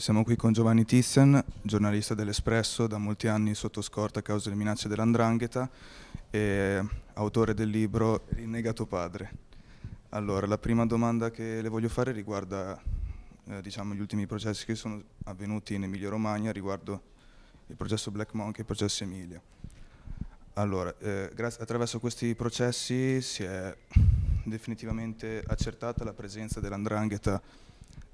Siamo qui con Giovanni Tizian, giornalista dell'Espresso, da molti anni sotto scorta a causa delle minacce dell'andrangheta e autore del libro Rinnegato padre. Allora, la prima domanda che le voglio fare riguarda eh, diciamo, gli ultimi processi che sono avvenuti in Emilia Romagna riguardo il processo Black Monk e il processo Emilia. Allora, eh, attraverso questi processi si è definitivamente accertata la presenza dell'andrangheta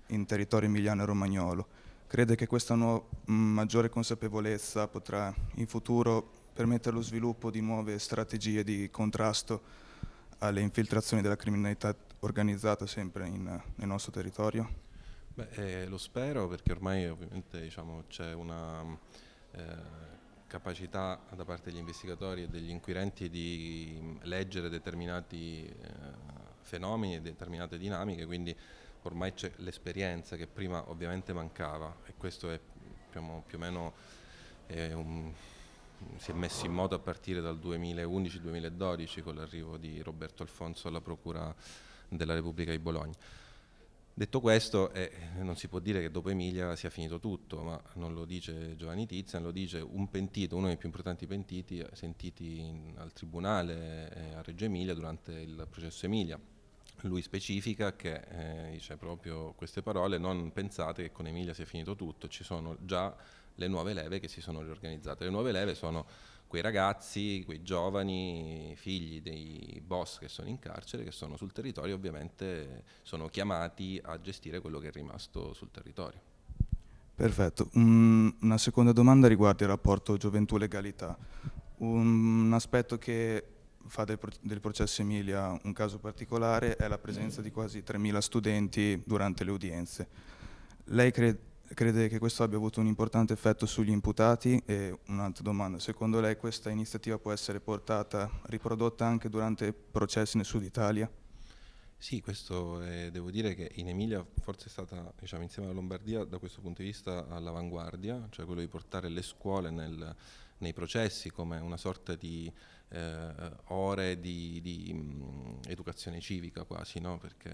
in territorio emiliano e romagnolo. Crede che questa maggiore consapevolezza potrà in futuro permettere lo sviluppo di nuove strategie di contrasto alle infiltrazioni della criminalità organizzata sempre in, nel nostro territorio? Beh, eh, lo spero perché ormai ovviamente diciamo, c'è una eh, capacità da parte degli investigatori e degli inquirenti di leggere determinati eh, fenomeni e determinate dinamiche, quindi ormai c'è l'esperienza che prima ovviamente mancava e questo è diciamo, più o meno un, si è messo in moto a partire dal 2011-2012 con l'arrivo di Roberto Alfonso alla Procura della Repubblica di Bologna. Detto questo, eh, non si può dire che dopo Emilia sia finito tutto, ma non lo dice Giovanni Tizian, lo dice un pentito, uno dei più importanti pentiti sentiti in, al Tribunale eh, a Reggio Emilia durante il processo Emilia lui specifica che eh, dice proprio queste parole, non pensate che con Emilia sia finito tutto, ci sono già le nuove leve che si sono riorganizzate. Le nuove leve sono quei ragazzi, quei giovani figli dei boss che sono in carcere, che sono sul territorio, ovviamente sono chiamati a gestire quello che è rimasto sul territorio. Perfetto. Um, una seconda domanda riguarda il rapporto gioventù-legalità. Un aspetto che fa del, del, processo Emilia un caso particolare è la presenza di quasi 3.000 studenti durante le udienze. Lei crede, crede che questo abbia avuto un importante effetto sugli imputati? E un'altra domanda, secondo lei questa iniziativa può essere portata, riprodotta anche durante processi nel sud Italia? Sì, questo è, devo dire che in Emilia forse è stata, diciamo, insieme alla Lombardia, da questo punto di vista all'avanguardia, cioè quello di portare le scuole nel, nei processi come una sorta di eh, ore di, di mh, educazione civica quasi, no? perché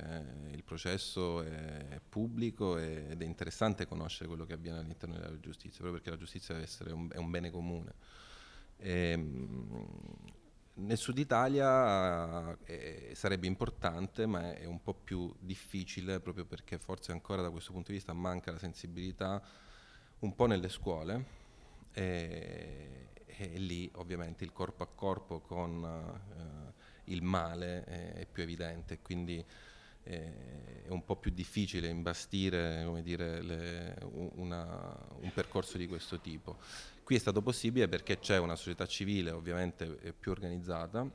il processo è pubblico ed è interessante conoscere quello che avviene all'interno della giustizia, proprio perché la giustizia deve essere un, un bene comune. E, mh, nel sud Italia eh, sarebbe importante, ma è un po' più difficile proprio perché forse ancora da questo punto di vista manca la sensibilità un po' nelle scuole. E, e lì ovviamente il corpo a corpo con eh, il male è, è, più evidente, quindi eh, è un po' più difficile imbastire dire, le, una, un percorso di questo tipo. Qui è stato possibile perché c'è una società civile ovviamente più organizzata,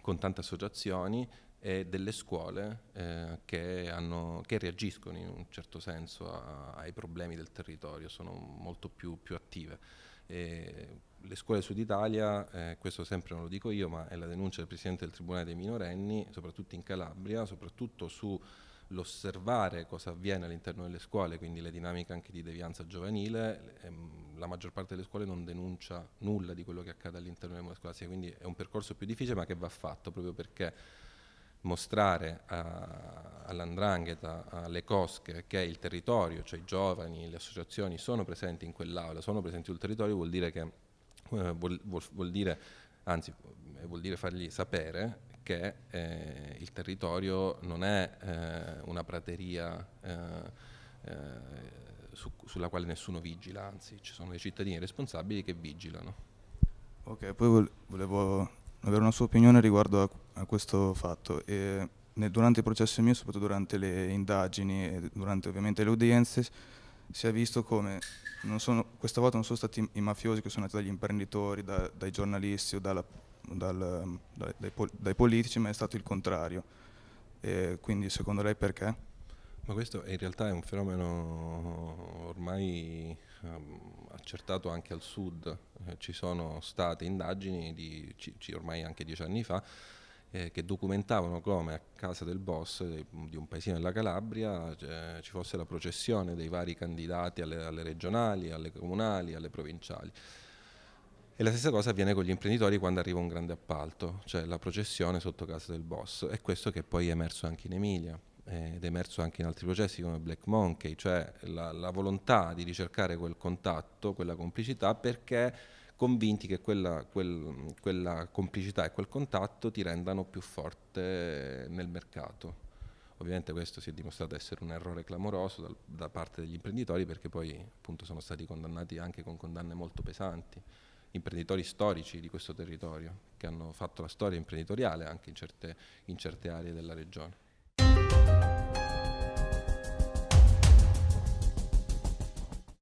con tante associazioni e delle scuole eh, che, hanno, che, reagiscono in un certo senso a, ai problemi del territorio, sono molto più, più attive. E le scuole Sud Italia, eh, questo sempre non lo dico io, ma è la denuncia del Presidente del Tribunale dei minorenni, soprattutto in Calabria, soprattutto sull'osservare cosa avviene all'interno delle scuole, quindi le dinamiche anche di devianza giovanile, ehm, la maggior parte delle scuole non denuncia nulla di quello che accade all'interno delle scolastiche, quindi è un percorso più difficile ma che va fatto proprio perché mostrare all'andrangheta, alle cosche, che il territorio, cioè i giovani, le associazioni sono presenti in quell'aula, sono presenti sul territorio, vuol dire che eh, vuol, vuol, dire, anzi eh, vuol dire fargli sapere che eh, il territorio non è eh, una prateria eh, eh, su, sulla quale nessuno vigila, anzi ci sono dei cittadini responsabili che vigilano. Ok, poi volevo avere una sua opinione riguardo a, a questo fatto. E nel, durante i processi miei, soprattutto durante le indagini e durante ovviamente le udienze, si è visto come sono, questa volta non sono stati i mafiosi che sono andati dagli imprenditori, da, dai giornalisti o dalla, dal, dai, dai, dai, politici, ma è stato il contrario. E quindi secondo lei perché? Ma questo in realtà è un fenomeno ormai um, accertato anche al sud. Eh, ci sono state indagini di, ormai anche dieci anni fa eh, che documentavano come a casa del boss di, di un paesino della Calabria cioè, ci fosse la processione dei vari candidati alle, alle, regionali, alle comunali, alle provinciali. E la stessa cosa avviene con gli imprenditori quando arriva un grande appalto, cioè la processione sotto casa del boss. E questo che poi è emerso anche in Emilia. Ed è emerso anche in altri processi come Black Monkey, cioè la, la volontà di ricercare quel contatto, quella complicità, perché convinti che quella, quel, quella complicità e quel contatto ti rendano più forte nel mercato. Ovviamente questo si è dimostrato essere un errore clamoroso da, da parte degli imprenditori perché poi appunto sono stati condannati anche con condanne molto pesanti, imprenditori storici di questo territorio che hanno fatto la storia imprenditoriale anche in certe, in certe aree della regione.